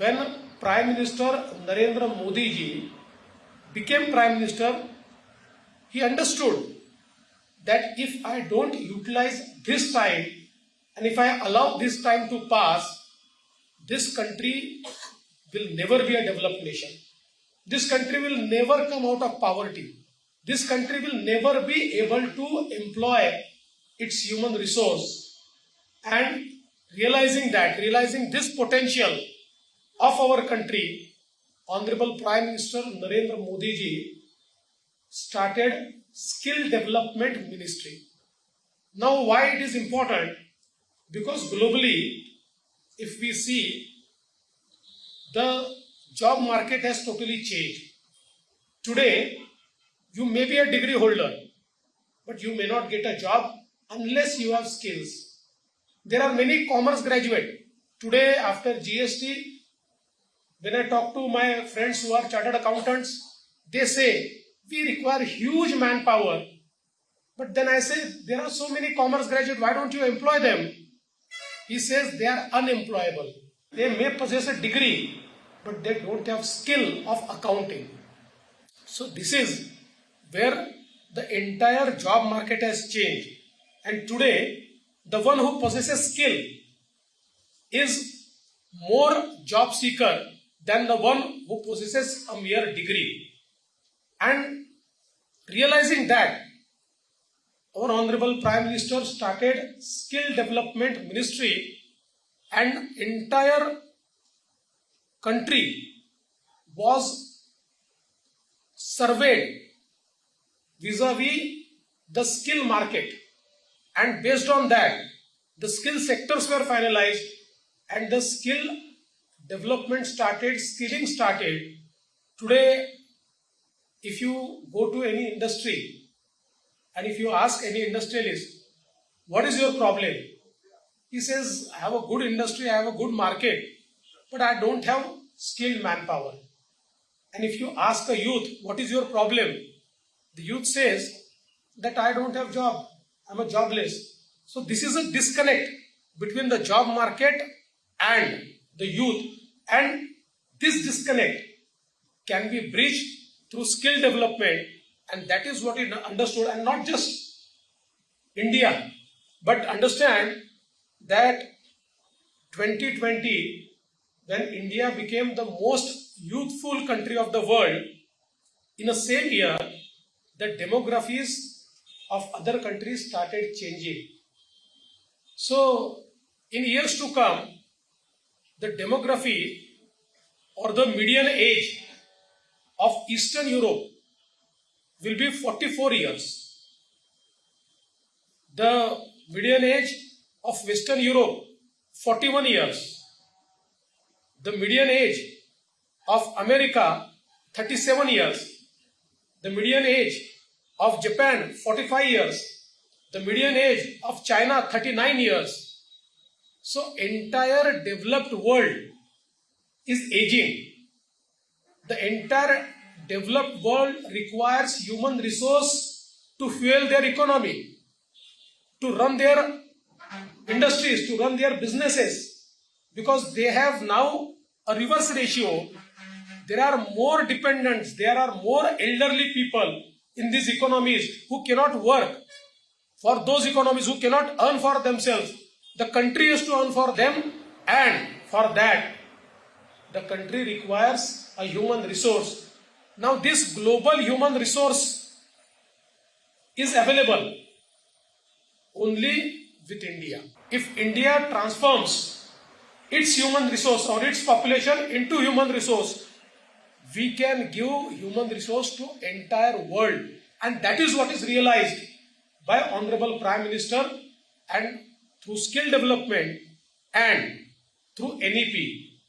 when Prime Minister Narendra Modi ji became Prime Minister, he understood that if I don't utilize this time and if I allow this time to pass, this country will never be a developed nation. This country will never come out of poverty. This country will never be able to employ its human resource. And realizing that, realizing this potential of our country, Honorable Prime Minister Narendra Modi ji started Skill Development Ministry. Now, why it is important? Because globally, if we see, the job market has totally changed. Today, you may be a degree holder, but you may not get a job unless you have skills. There are many commerce graduate. Today, after GST, when I talk to my friends who are chartered accountants, they say we require huge manpower. But then I say there are so many commerce graduates, why don't you employ them? He says they are unemployable. They may possess a degree, but they don't have skill of accounting. So this is where the entire job market has changed. And today, the one who possesses skill is more job seeker than the one who possesses a mere degree. And realizing that, our Honorable Prime Minister started Skill Development Ministry and entire country was surveyed vis-a-vis the skill market and based on that the skill sectors were finalized and the skill development started skilling started. Today if you go to any industry and if you ask any industrialist what is your problem? He says i have a good industry i have a good market but i don't have skilled manpower. And if you ask a youth what is your problem? The youth says that I don't have job, I'm a jobless. So this is a disconnect between the job market and the youth and this disconnect can be bridged through skill development and that is what is understood and not just India but understand that 2020 when India became the most youthful country of the world in the same year the demographies of other countries started changing. So, in years to come, the demography or the median age of Eastern Europe will be 44 years. The median age of Western Europe 41 years. The median age of America 37 years. The median age of Japan 45 years, the median age of China 39 years. So entire developed world is aging. The entire developed world requires human resource to fuel their economy, to run their industries, to run their businesses because they have now a reverse ratio. There are more dependents, there are more elderly people in these economies who cannot work, for those economies who cannot earn for themselves, the country has to earn for them and for that the country requires a human resource. Now this global human resource is available only with India. If India transforms its human resource or its population into human resource, we can give human resource to entire world and that is what is realized by honorable prime minister and through skill development and through nep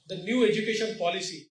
the new education policy